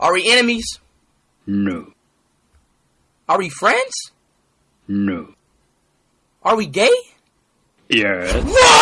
Are we enemies? No. Are we friends? No. Are we gay? Yes. No!